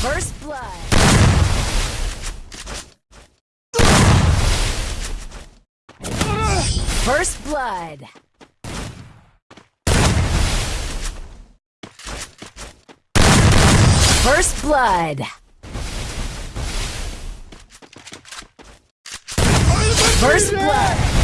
First blood. First Blood. First Blood. First Blood.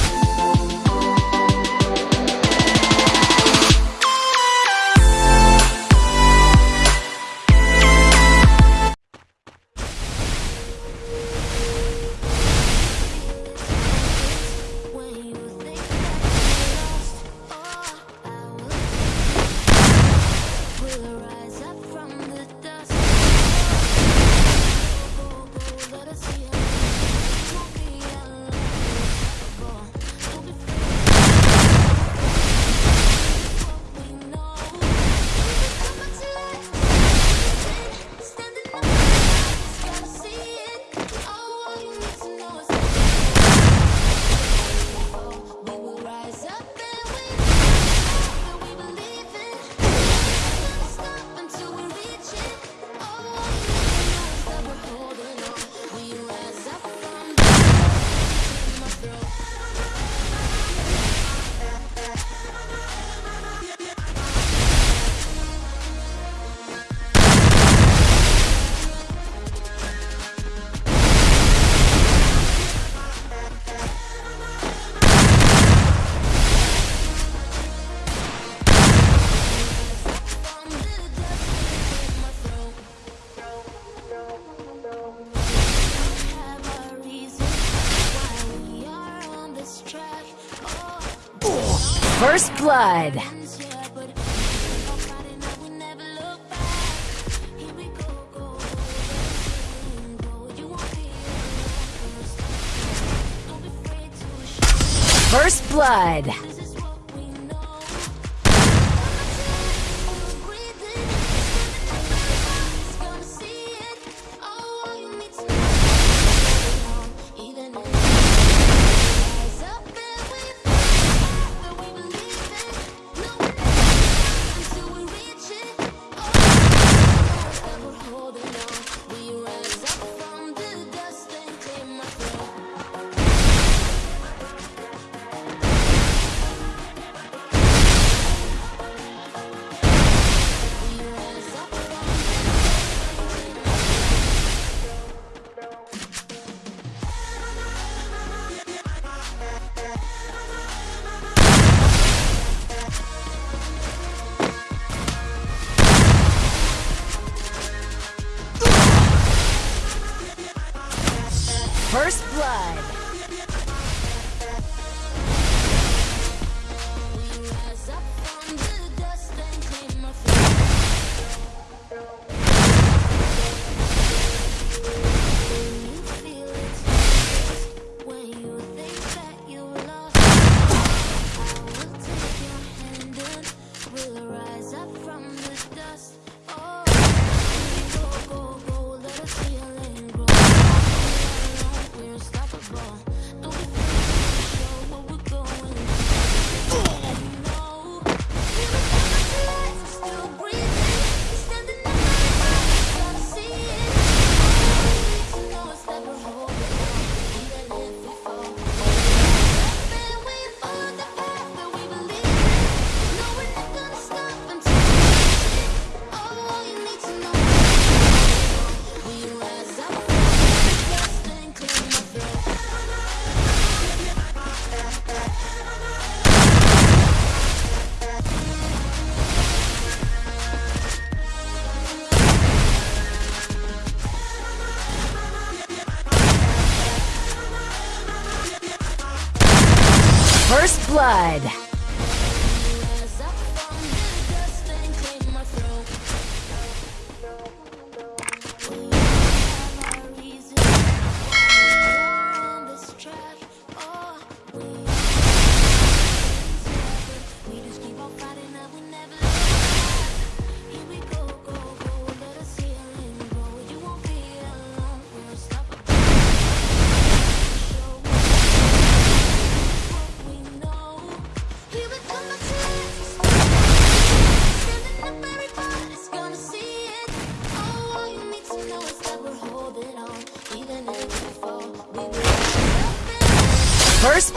blood. First blood. blood.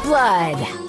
Blood.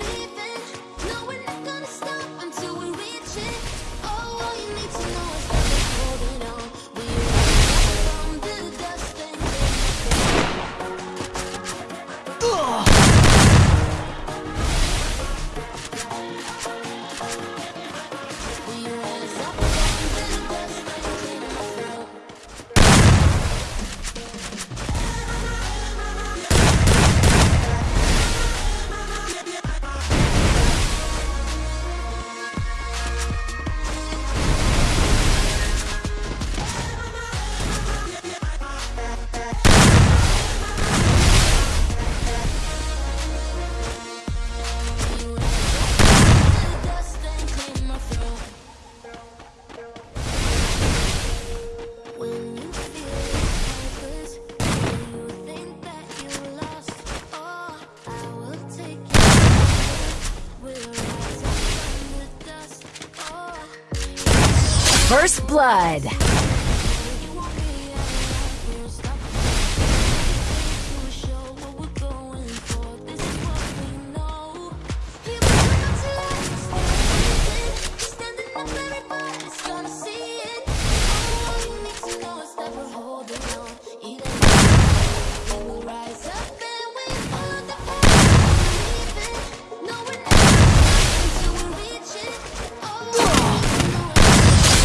First blood.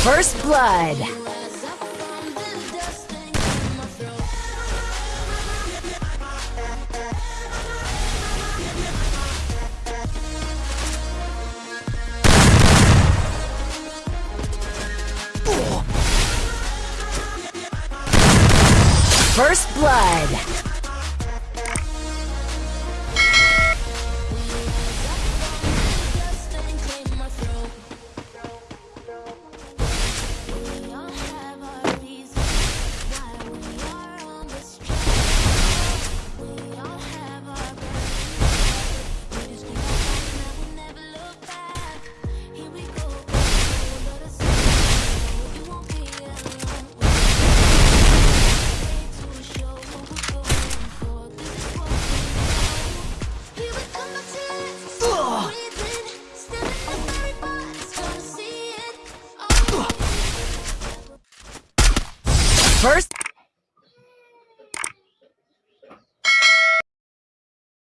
My throat. First blood.